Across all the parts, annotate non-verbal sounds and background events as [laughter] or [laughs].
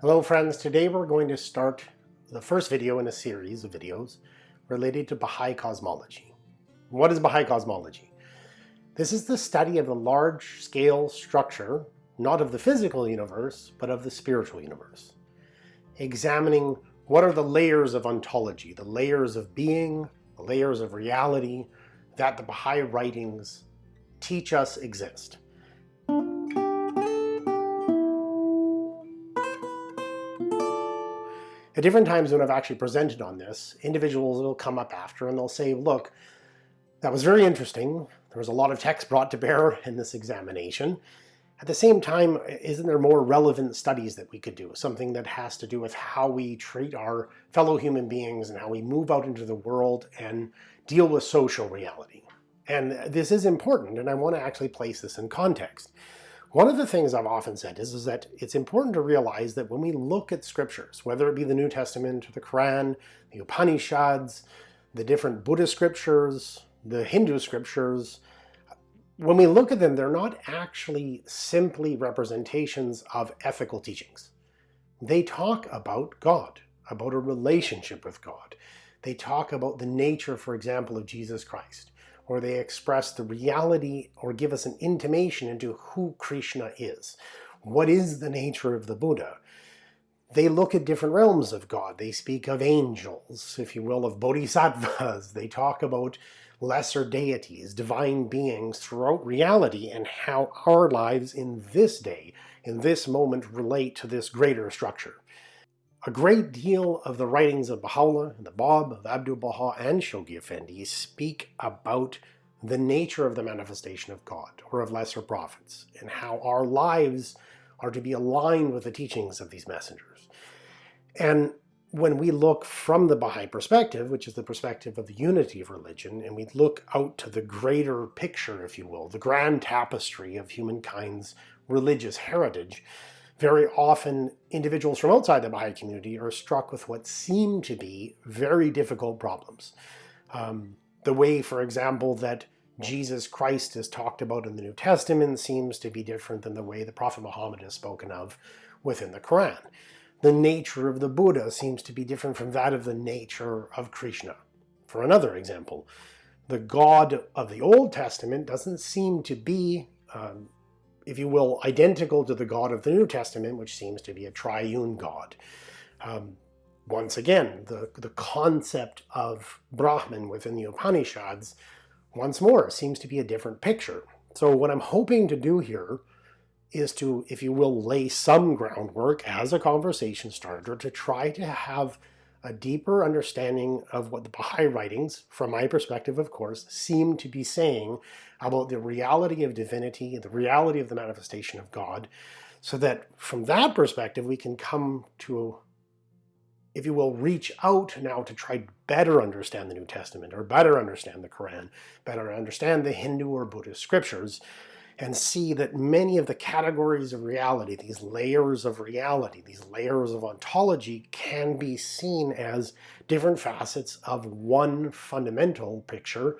Hello friends, today we're going to start the first video in a series of videos related to Baha'i cosmology. What is Baha'i cosmology? This is the study of the large-scale structure, not of the physical universe, but of the spiritual universe. Examining what are the layers of ontology, the layers of being, the layers of reality that the Baha'i writings teach us exist. At different times when I've actually presented on this, individuals will come up after and they'll say, look, that was very interesting. There was a lot of text brought to bear [laughs] in this examination. At the same time, isn't there more relevant studies that we could do? Something that has to do with how we treat our fellow human beings and how we move out into the world and deal with social reality. And this is important, and I want to actually place this in context. One of the things I've often said is, is that it's important to realize that when we look at scriptures, whether it be the New Testament or the Quran, the Upanishads, the different Buddhist scriptures, the Hindu scriptures, when we look at them, they're not actually simply representations of ethical teachings. They talk about God, about a relationship with God. They talk about the nature, for example, of Jesus Christ or they express the reality or give us an intimation into who Krishna is. What is the nature of the Buddha? They look at different realms of God. They speak of angels, if you will, of bodhisattvas. [laughs] They talk about lesser deities, divine beings throughout reality and how our lives in this day, in this moment, relate to this greater structure. A great deal of the writings of Baha'u'llah, the Bab, of Abdu'l-Baha, and Shoghi Effendi speak about the nature of the manifestation of God, or of lesser prophets, and how our lives are to be aligned with the teachings of these messengers. And when we look from the Baha'i perspective, which is the perspective of the unity of religion, and we look out to the greater picture, if you will, the grand tapestry of humankind's religious heritage, very often individuals from outside the Baha'i community are struck with what seem to be very difficult problems. Um, the way, for example, that Jesus Christ is talked about in the New Testament seems to be different than the way the Prophet Muhammad is spoken of within the Quran. The nature of the Buddha seems to be different from that of the nature of Krishna. For another example, the God of the Old Testament doesn't seem to be um, if you will, identical to the God of the New Testament, which seems to be a triune God. Um, once again, the, the concept of Brahman within the Upanishads, once more, seems to be a different picture. So what I'm hoping to do here is to, if you will, lay some groundwork as a conversation starter to try to have a deeper understanding of what the Baha'i writings, from my perspective of course, seem to be saying about the reality of divinity and the reality of the manifestation of God, so that from that perspective we can come to, if you will, reach out now to try better understand the New Testament, or better understand the Quran, better understand the Hindu or Buddhist scriptures, and see that many of the categories of reality, these layers of reality, these layers of ontology can be seen as different facets of one fundamental picture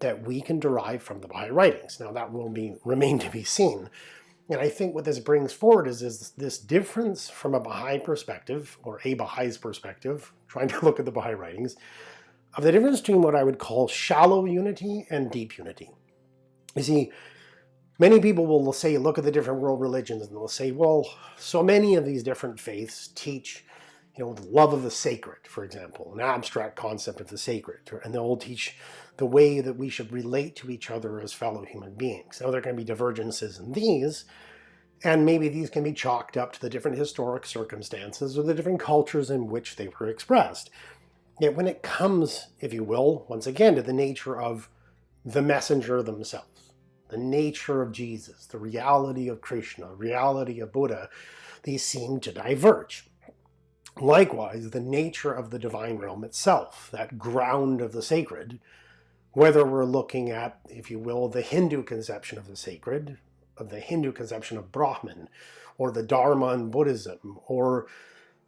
that we can derive from the Baha'i writings. Now that will be remain to be seen. And I think what this brings forward is, is this difference from a Baha'i perspective, or a Bahai's perspective, trying to [laughs] look at the Baha'i writings, of the difference between what I would call shallow unity and deep unity. You see, Many people will say, look at the different world religions, and they'll say, well, so many of these different faiths teach you know, the love of the sacred, for example, an abstract concept of the sacred, and they'll teach the way that we should relate to each other as fellow human beings. Now there can be divergences in these, and maybe these can be chalked up to the different historic circumstances or the different cultures in which they were expressed. Yet when it comes, if you will, once again to the nature of the messenger themselves, the nature of Jesus, the reality of Krishna, reality of Buddha, these seem to diverge. Likewise, the nature of the divine realm itself, that ground of the sacred, whether we're looking at, if you will, the Hindu conception of the sacred, of the Hindu conception of Brahman, or the Dharma in Buddhism, or,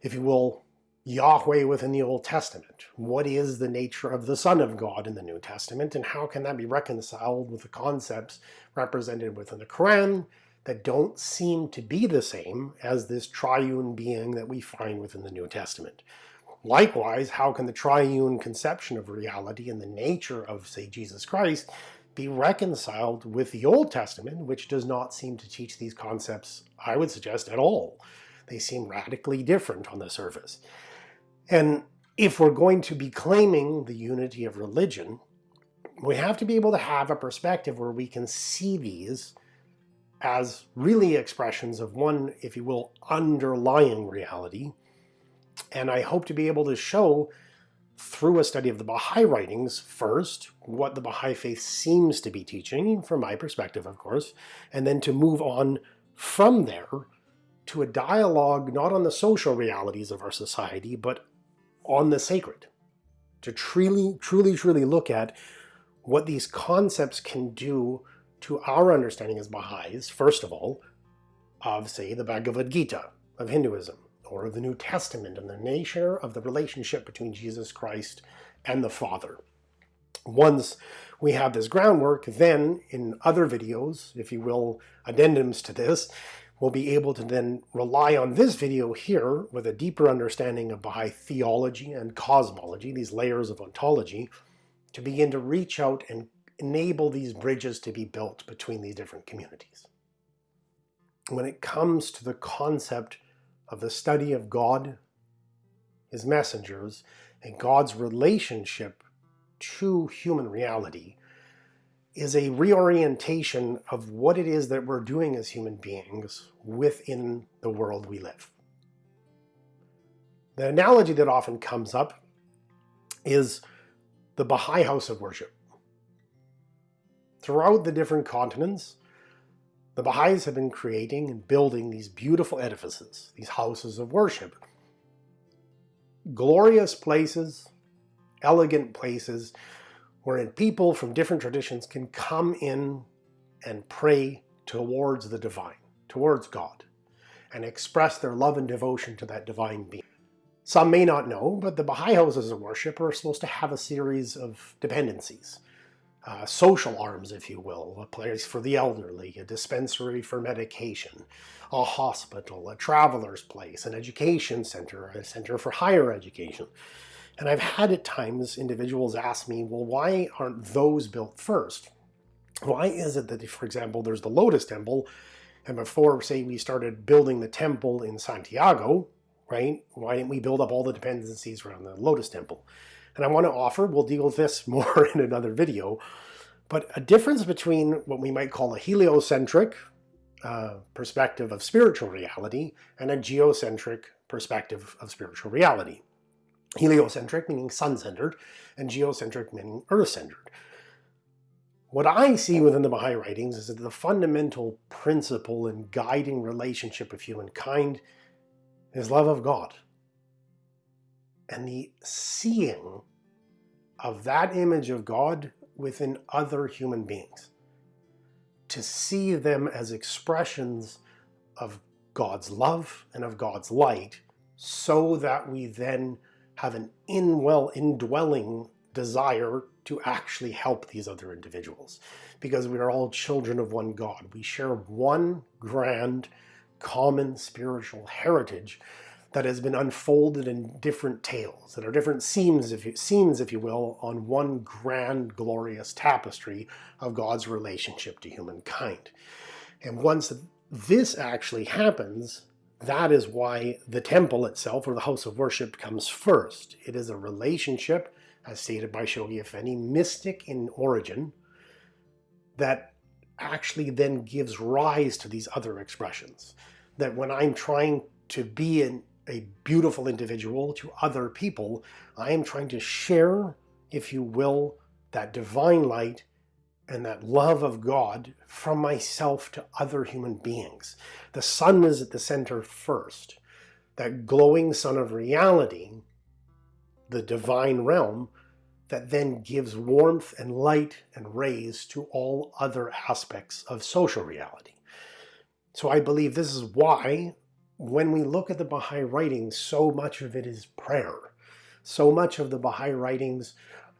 if you will, Yahweh within the Old Testament. What is the nature of the Son of God in the New Testament, and how can that be reconciled with the concepts represented within the Quran, that don't seem to be the same as this triune being that we find within the New Testament. Likewise, how can the triune conception of reality and the nature of, say, Jesus Christ be reconciled with the Old Testament, which does not seem to teach these concepts, I would suggest, at all. They seem radically different on the surface. And if we're going to be claiming the unity of religion, we have to be able to have a perspective where we can see these as really expressions of one, if you will, underlying reality. And I hope to be able to show through a study of the Baha'i writings first, what the Baha'i faith seems to be teaching, from my perspective of course, and then to move on from there to a dialogue not on the social realities of our society, but on the sacred. To truly, truly, truly look at what these concepts can do to our understanding as Baha'is, first of all, of, say, the Bhagavad Gita of Hinduism, or of the New Testament and the nature of the relationship between Jesus Christ and the Father. Once we have this groundwork, then in other videos, if you will, addendums to this, we'll be able to then rely on this video here with a deeper understanding of Baha'i theology and cosmology, these layers of ontology, to begin to reach out and enable these bridges to be built between these different communities. When it comes to the concept of the study of God, his messengers, and God's relationship to human reality is a reorientation of what it is that we're doing as human beings within the world we live. The analogy that often comes up is the Baha'i house of worship. Throughout the different continents, the Baha'is have been creating and building these beautiful edifices, these houses of worship. Glorious places, elegant places, wherein people from different traditions can come in and pray towards the divine, towards God, and express their love and devotion to that divine being. Some may not know, but the Baha'i houses of worship are supposed to have a series of dependencies uh, social arms, if you will, a place for the elderly, a dispensary for medication, a hospital, a traveler's place, an education center, a center for higher education. And I've had at times individuals ask me, well, why aren't those built first? Why is it that, for example, there's the Lotus Temple, and before, say, we started building the temple in Santiago, right, why didn't we build up all the dependencies around the Lotus Temple? and I want to offer, we'll deal with this [laughs] more in another video, but a difference between what we might call a heliocentric uh, perspective of spiritual reality and a geocentric perspective of spiritual reality. Heliocentric meaning sun-centered, and geocentric meaning earth-centered. What I see within the Baha'i writings is that the fundamental principle and guiding relationship of humankind is love of God and the seeing of that image of God within other human beings. To see them as expressions of God's love and of God's light so that we then have an in-well indwelling desire to actually help these other individuals because we are all children of one God. We share one grand common spiritual heritage that has been unfolded in different tales, that are different seams, if you, scenes, if you will, on one grand, glorious tapestry of God's relationship to humankind. And once this actually happens, that is why the temple itself, or the house of worship, comes first. It is a relationship, as stated by Shoghi Effendi, mystic in origin, that actually then gives rise to these other expressions. That when I'm trying to be an a beautiful individual to other people, I am trying to share, if you will, that divine light and that love of God from myself to other human beings. The sun is at the center first. That glowing sun of reality, the divine realm, that then gives warmth and light and rays to all other aspects of social reality. So I believe this is why when we look at the Baha'i writings, so much of it is prayer. So much of the Baha'i writings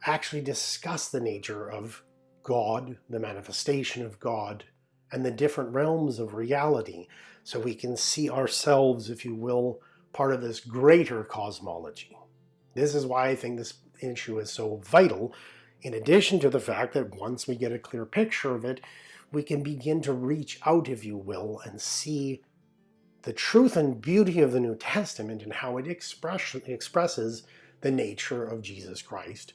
actually discuss the nature of God, the manifestation of God, and the different realms of reality so we can see ourselves, if you will, part of this greater cosmology. This is why I think this issue is so vital, in addition to the fact that once we get a clear picture of it, we can begin to reach out, if you will, and see the truth and beauty of the New Testament and how it express, expresses the nature of Jesus Christ.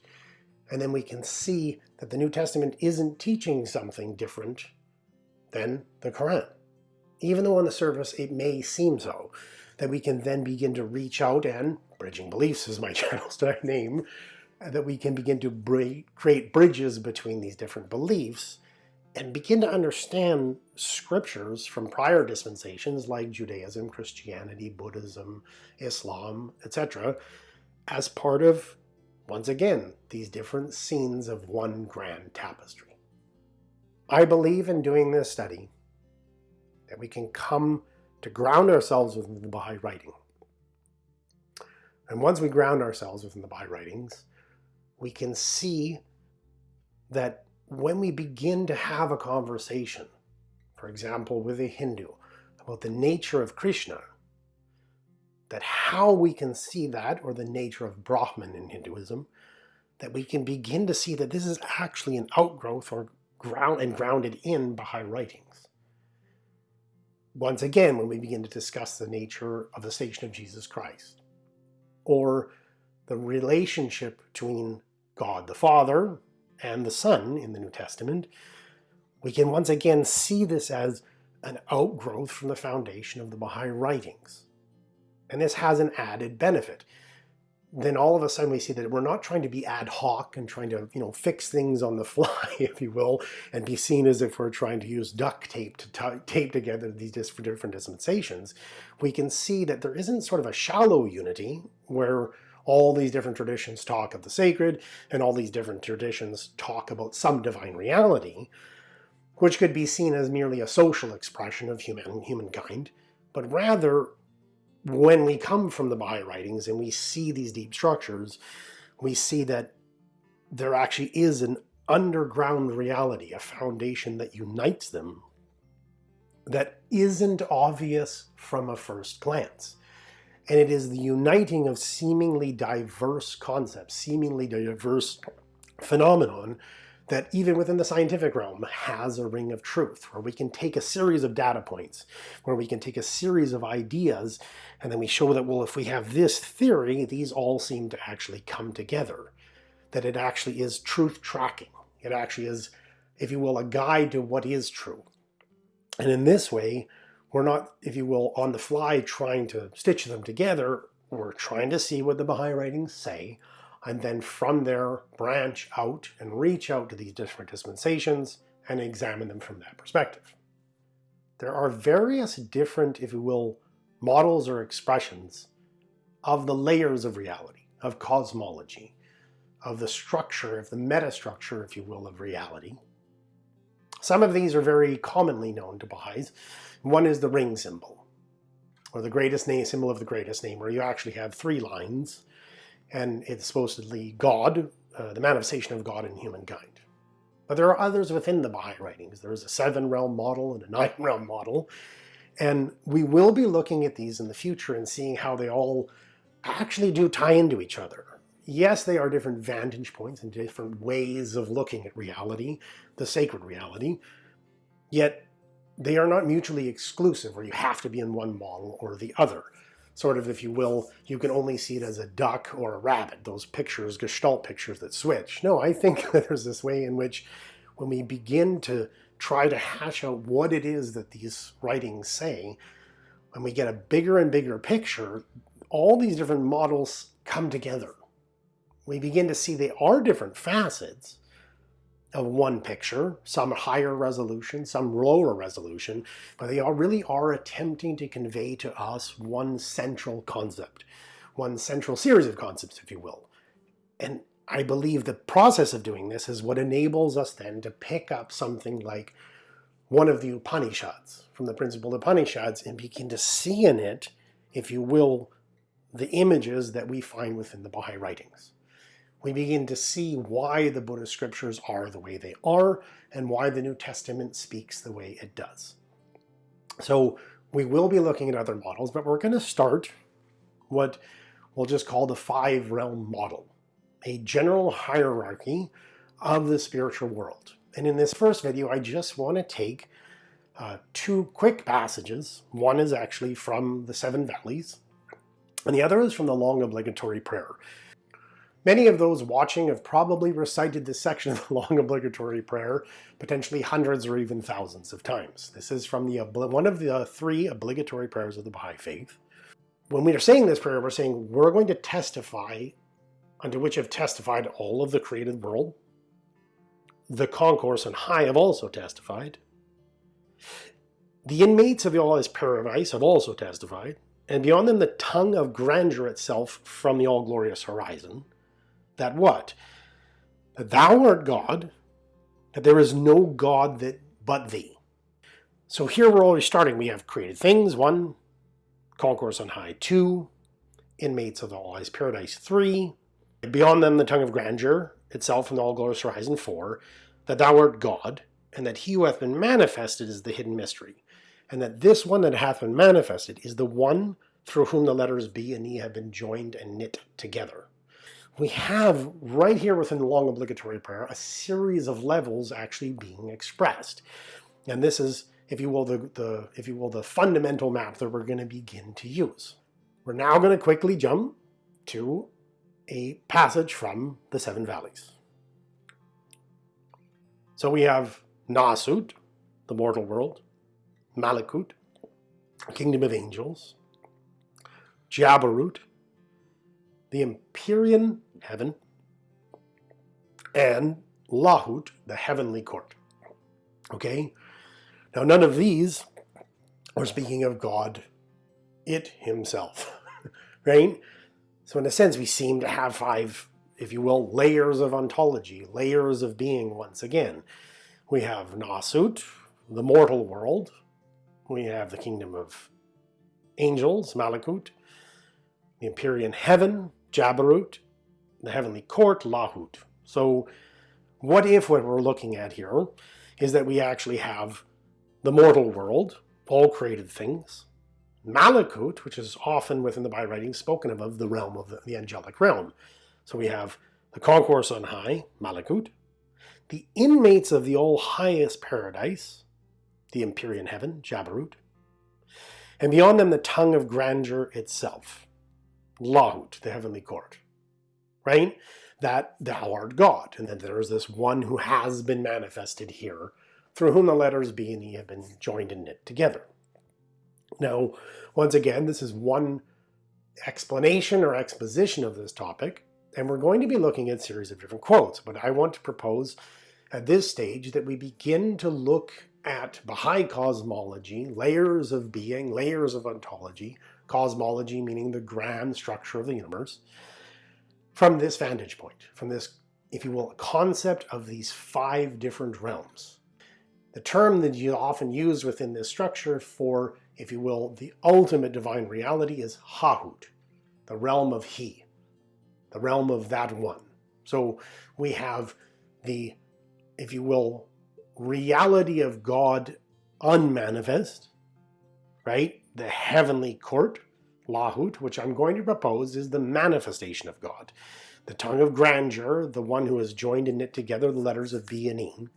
And then we can see that the New Testament isn't teaching something different than the Quran. Even though on the surface it may seem so, that we can then begin to reach out and, Bridging Beliefs is my [laughs] channel's name, that we can begin to create bridges between these different beliefs and begin to understand scriptures from prior dispensations like Judaism, Christianity, Buddhism, Islam, etc. as part of, once again, these different scenes of one grand tapestry. I believe in doing this study that we can come to ground ourselves within the Baha'i writing. And once we ground ourselves within the Baha'i writings, we can see that when we begin to have a conversation, for example, with a Hindu, about the nature of Krishna, that how we can see that, or the nature of Brahman in Hinduism, that we can begin to see that this is actually an outgrowth or ground and grounded in Baha'i writings. Once again, when we begin to discuss the nature of the station of Jesus Christ, or the relationship between God the Father and the Son in the New Testament, we can once again see this as an outgrowth from the foundation of the Baha'i writings. And this has an added benefit. Then all of a sudden we see that we're not trying to be ad hoc and trying to, you know, fix things on the [laughs] fly, if you will, and be seen as if we're trying to use duct tape to tape together these different dispensations. We can see that there isn't sort of a shallow unity where all these different traditions talk of the sacred, and all these different traditions talk about some divine reality, which could be seen as merely a social expression of human, humankind, but rather when we come from the Baha'i writings and we see these deep structures, we see that there actually is an underground reality, a foundation that unites them that isn't obvious from a first glance. And it is the uniting of seemingly diverse concepts, seemingly diverse phenomenon that even within the scientific realm has a ring of truth, where we can take a series of data points, where we can take a series of ideas, and then we show that, well, if we have this theory, these all seem to actually come together, that it actually is truth tracking. It actually is, if you will, a guide to what is true. And in this way, we're not, if you will, on the fly trying to stitch them together. We're trying to see what the Baha'i writings say, and then from there branch out and reach out to these different dispensations and examine them from that perspective. There are various different, if you will, models or expressions of the layers of reality, of cosmology, of the structure, of the metastructure, if you will, of reality. Some of these are very commonly known to Baha'is, one is the ring symbol, or the greatest name symbol of the greatest name, where you actually have three lines, and it's supposedly God, uh, the manifestation of God in humankind. But there are others within the Baha'i writings. There is a seven realm model and a [laughs] nine realm model, and we will be looking at these in the future and seeing how they all actually do tie into each other. Yes, they are different vantage points and different ways of looking at reality, the sacred reality, yet they are not mutually exclusive where you have to be in one model or the other. Sort of, if you will, you can only see it as a duck or a rabbit, those pictures, gestalt pictures that switch. No, I think [laughs] that there's this way in which when we begin to try to hash out what it is that these writings say, when we get a bigger and bigger picture, all these different models come together. We begin to see they are different facets, of one picture, some higher resolution, some lower resolution, but they are really are attempting to convey to us one central concept, one central series of concepts, if you will. And I believe the process of doing this is what enables us then to pick up something like one of the Upanishads, from the principal Upanishads, and begin to see in it, if you will, the images that we find within the Baha'i writings we begin to see why the Buddhist scriptures are the way they are and why the New Testament speaks the way it does. So we will be looking at other models, but we're going to start what we'll just call the five realm model, a general hierarchy of the spiritual world. And in this first video, I just want to take uh, two quick passages. One is actually from the Seven Valleys, and the other is from the long obligatory prayer. Many of those watching have probably recited this section of the long obligatory prayer potentially hundreds or even thousands of times. This is from the one of the three obligatory prayers of the Baha'i Faith. When we are saying this prayer, we're saying we're going to testify unto which have testified all of the created world. The concourse and high have also testified. The inmates of the all-highest paradise have also testified, and beyond them the tongue of grandeur itself from the all-glorious horizon that what? That thou art God, that there is no God that but thee. So here we're already starting. We have created things, one, concourse on high, two, inmates of the all eyes paradise, three, beyond them the tongue of grandeur itself in the all glorious horizon, four, that thou art God, and that he who hath been manifested is the hidden mystery, and that this one that hath been manifested is the one through whom the letters B and E have been joined and knit together we have right here within the long obligatory prayer a series of levels actually being expressed. And this is, if you will, the, the if you will, the fundamental map that we're going to begin to use. We're now going to quickly jump to a passage from the Seven Valleys. So we have Nasut, the mortal world, Malakut, kingdom of angels, Jabarut, the Empyrean heaven, and Lahut, the heavenly court. Okay? Now, none of these are speaking of God, it himself, [laughs] right? So in a sense, we seem to have five, if you will, layers of ontology, layers of being once again. We have Nasut, the mortal world. We have the kingdom of angels, Malakut, the Empyrean heaven, Jabarut, the heavenly court, Lahut. So what if what we're looking at here is that we actually have the mortal world, all created things, Malakut, which is often within the Baha'i writings spoken of, of the realm of the, the angelic realm. So we have the concourse on high, Malakut, the inmates of the all highest paradise, the Empyrean heaven, Jabarut, and beyond them the tongue of grandeur itself, Lahut, the heavenly court right? That thou art God, and that there is this one who has been manifested here, through whom the letters B and E have been joined and knit together. Now, once again, this is one explanation or exposition of this topic, and we're going to be looking at a series of different quotes, but I want to propose at this stage that we begin to look at Baha'i cosmology, layers of being, layers of ontology, cosmology meaning the grand structure of the universe, from this vantage point, from this, if you will, concept of these five different realms. The term that you often use within this structure for, if you will, the ultimate divine reality is Hahut, the realm of He, the realm of that one. So we have the, if you will, reality of God unmanifest, right? The heavenly court, Lahut, which I'm going to propose, is the manifestation of God. The tongue of grandeur, the one who has joined and knit together the letters of B and E.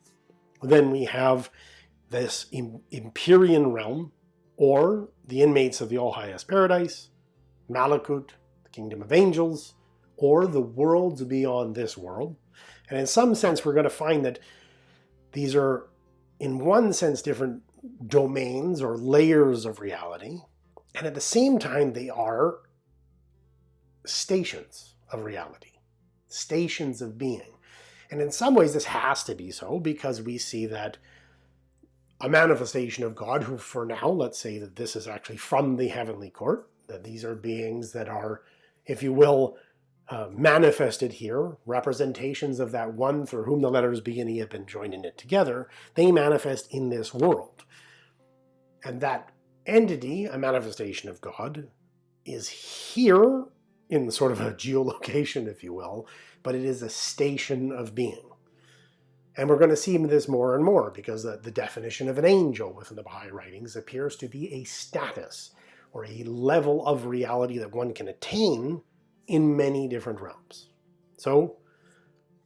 Then we have this Empyrean realm, or the inmates of the all-highest paradise, Malakut, the kingdom of angels, or the worlds beyond this world. And in some sense, we're going to find that these are, in one sense, different domains or layers of reality, and at the same time, they are stations of reality, stations of being. And in some ways, this has to be so because we see that a manifestation of God, who for now, let's say that this is actually from the heavenly court, that these are beings that are, if you will, uh, manifested here, representations of that one through whom the letters B and E have been joined in it together, they manifest in this world. And that entity, a manifestation of God, is here in sort of a [laughs] geolocation, if you will, but it is a station of being. And we're going to see this more and more because the, the definition of an angel within the Baha'i writings appears to be a status or a level of reality that one can attain in many different realms. So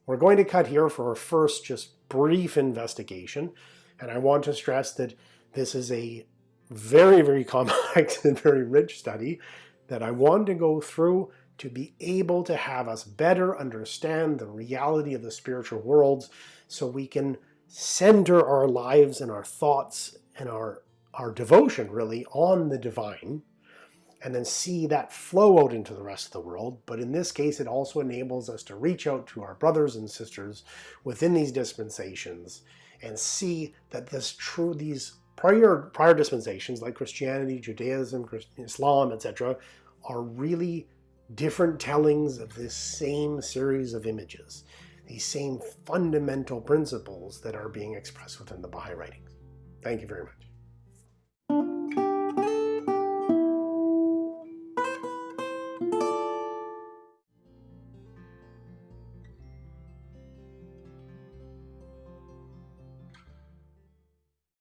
we're going to cut here for our first just brief investigation. And I want to stress that this is a very, very complex [laughs] and very rich study that I want to go through to be able to have us better understand the reality of the spiritual worlds so we can center our lives and our thoughts and our, our devotion really on the divine and then see that flow out into the rest of the world. But in this case, it also enables us to reach out to our brothers and sisters within these dispensations and see that this true, these prior, prior dispensations like Christianity, Judaism, Islam, etc. are really different tellings of this same series of images, these same fundamental principles that are being expressed within the Baha'i writings. Thank you very much.